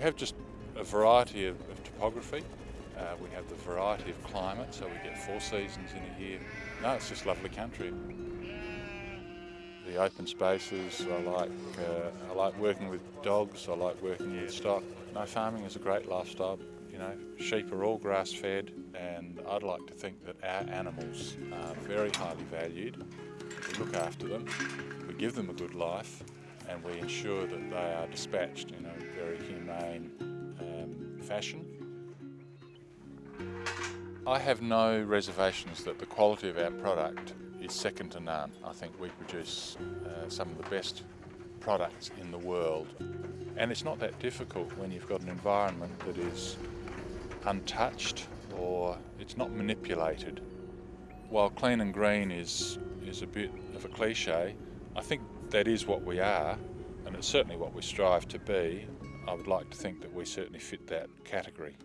We have just a variety of, of topography. Uh, we have the variety of climate, so we get four seasons in a year. No, it's just lovely country. The open spaces, I like, uh, I like working with dogs, I like working with stock. No, farming is a great lifestyle. You know, sheep are all grass fed and I'd like to think that our animals are very highly valued. We look after them, we give them a good life and we ensure that they are dispatched in a very humane um, fashion. I have no reservations that the quality of our product is second to none. I think we produce uh, some of the best products in the world. And it's not that difficult when you've got an environment that is untouched or it's not manipulated. While clean and green is, is a bit of a cliche, I think that is what we are and it's certainly what we strive to be. I would like to think that we certainly fit that category.